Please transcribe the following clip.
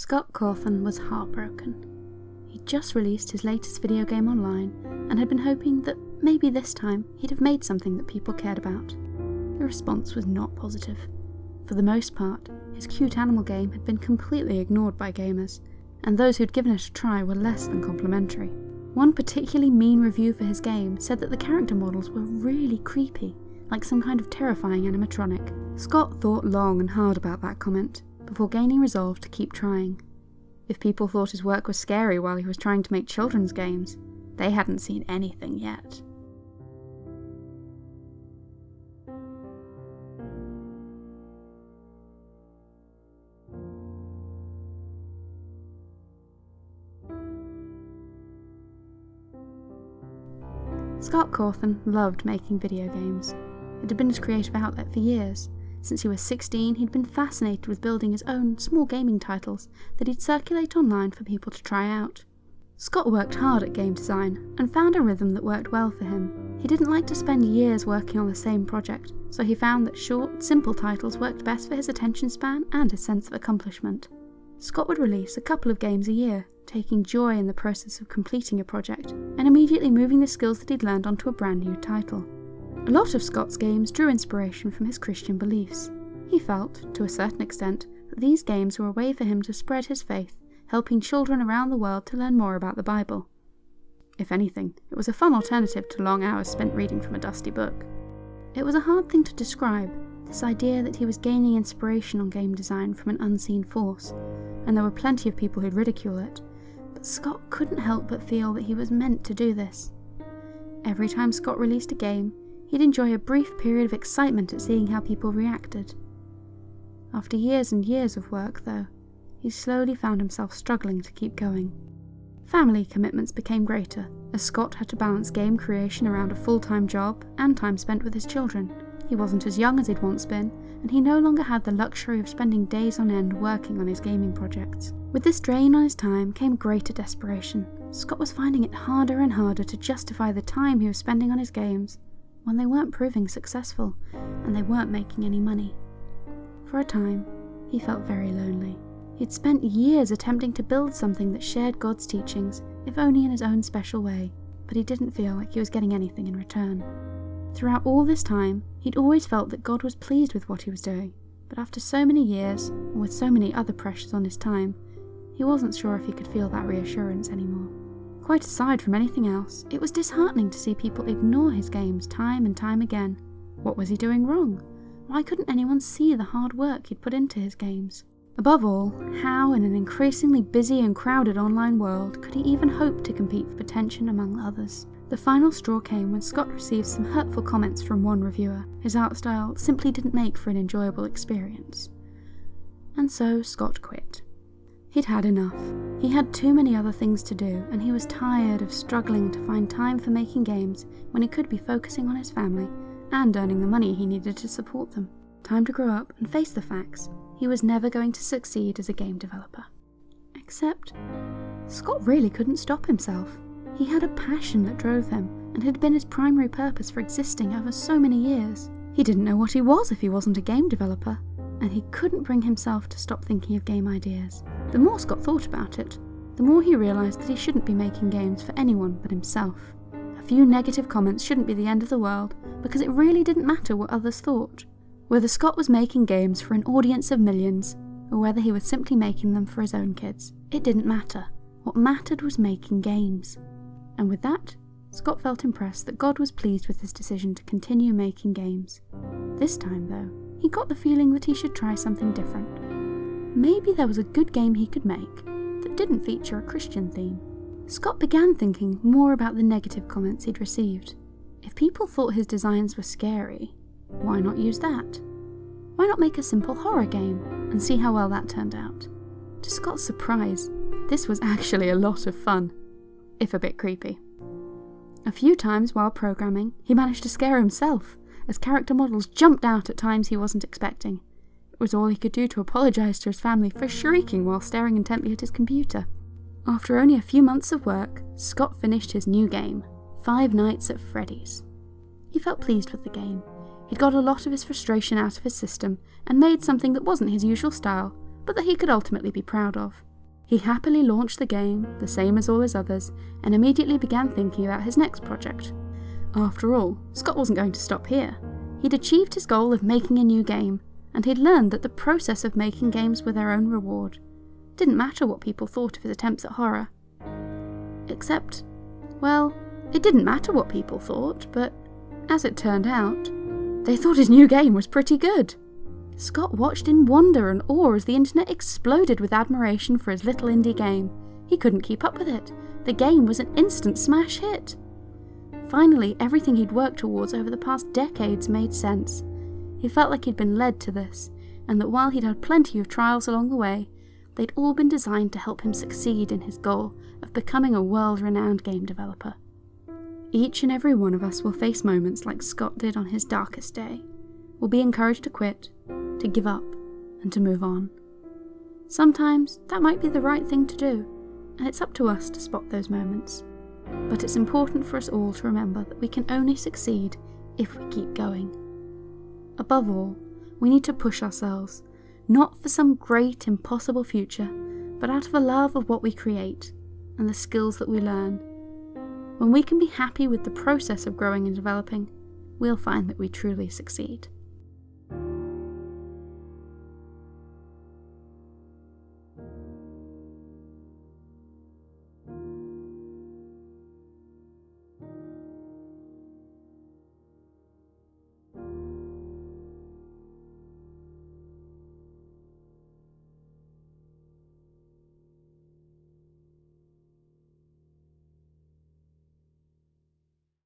Scott Cawthon was heartbroken. He'd just released his latest video game online and had been hoping that maybe this time he'd have made something that people cared about. The response was not positive. For the most part, his cute animal game had been completely ignored by gamers, and those who'd given it a try were less than complimentary. One particularly mean review for his game said that the character models were really creepy, like some kind of terrifying animatronic. Scott thought long and hard about that comment, before gaining resolve to keep trying. If people thought his work was scary while he was trying to make children's games, they hadn't seen anything yet. Scott Cawthon loved making video games. It had been his creative outlet for years. Since he was 16, he'd been fascinated with building his own small gaming titles that he'd circulate online for people to try out. Scott worked hard at game design and found a rhythm that worked well for him. He didn't like to spend years working on the same project, so he found that short, simple titles worked best for his attention span and his sense of accomplishment. Scott would release a couple of games a year, taking joy in the process of completing a project, and immediately moving the skills that he'd learned onto a brand new title. A lot of Scott's games drew inspiration from his Christian beliefs. He felt, to a certain extent, that these games were a way for him to spread his faith, helping children around the world to learn more about the Bible. If anything, it was a fun alternative to long hours spent reading from a dusty book. It was a hard thing to describe, this idea that he was gaining inspiration on game design from an unseen force, and there were plenty of people who'd ridicule it, but Scott couldn't help but feel that he was meant to do this. Every time Scott released a game, he'd enjoy a brief period of excitement at seeing how people reacted. After years and years of work, though, he slowly found himself struggling to keep going. Family commitments became greater, as Scott had to balance game creation around a full time job and time spent with his children. He wasn't as young as he'd once been, and he no longer had the luxury of spending days on end working on his gaming projects. With this drain on his time came greater desperation. Scott was finding it harder and harder to justify the time he was spending on his games when they weren't proving successful and they weren't making any money. For a time, he felt very lonely. He'd spent years attempting to build something that shared God's teachings, if only in his own special way, but he didn't feel like he was getting anything in return. Throughout all this time, he'd always felt that God was pleased with what he was doing, but after so many years, and with so many other pressures on his time, he wasn't sure if he could feel that reassurance anymore. Quite aside from anything else, it was disheartening to see people ignore his games time and time again. What was he doing wrong? Why couldn't anyone see the hard work he'd put into his games? Above all, how in an increasingly busy and crowded online world could he even hope to compete for attention among others? The final straw came when Scott received some hurtful comments from one reviewer. His art style simply didn't make for an enjoyable experience. And so Scott quit. He'd had enough. He had too many other things to do, and he was tired of struggling to find time for making games when he could be focusing on his family and earning the money he needed to support them. Time to grow up and face the facts. He was never going to succeed as a game developer. Except, Scott really couldn't stop himself. He had a passion that drove him, and had been his primary purpose for existing over so many years. He didn't know what he was if he wasn't a game developer, and he couldn't bring himself to stop thinking of game ideas. The more Scott thought about it, the more he realised that he shouldn't be making games for anyone but himself. A few negative comments shouldn't be the end of the world, because it really didn't matter what others thought. Whether Scott was making games for an audience of millions, or whether he was simply making them for his own kids, it didn't matter. What mattered was making games and with that, Scott felt impressed that God was pleased with his decision to continue making games. This time, though, he got the feeling that he should try something different. Maybe there was a good game he could make that didn't feature a Christian theme. Scott began thinking more about the negative comments he'd received. If people thought his designs were scary, why not use that? Why not make a simple horror game and see how well that turned out? To Scott's surprise, this was actually a lot of fun if a bit creepy. A few times while programming, he managed to scare himself, as character models jumped out at times he wasn't expecting. Was all he could do to apologise to his family for shrieking while staring intently at his computer. After only a few months of work, Scott finished his new game, Five Nights at Freddy's. He felt pleased with the game. He'd got a lot of his frustration out of his system and made something that wasn't his usual style, but that he could ultimately be proud of. He happily launched the game, the same as all his others, and immediately began thinking about his next project. After all, Scott wasn't going to stop here. He'd achieved his goal of making a new game, and he'd learned that the process of making games were their own reward. Didn't matter what people thought of his attempts at horror. Except, well, it didn't matter what people thought, but as it turned out, they thought his new game was pretty good. Scott watched in wonder and awe as the internet exploded with admiration for his little indie game. He couldn't keep up with it. The game was an instant smash hit. Finally, everything he'd worked towards over the past decades made sense. He felt like he'd been led to this, and that while he'd had plenty of trials along the way, they'd all been designed to help him succeed in his goal of becoming a world renowned game developer. Each and every one of us will face moments like Scott did on his darkest day. We'll be encouraged to quit, to give up, and to move on. Sometimes that might be the right thing to do, and it's up to us to spot those moments. But it's important for us all to remember that we can only succeed if we keep going. Above all, we need to push ourselves, not for some great impossible future, but out of a love of what we create and the skills that we learn. When we can be happy with the process of growing and developing, we'll find that we truly succeed.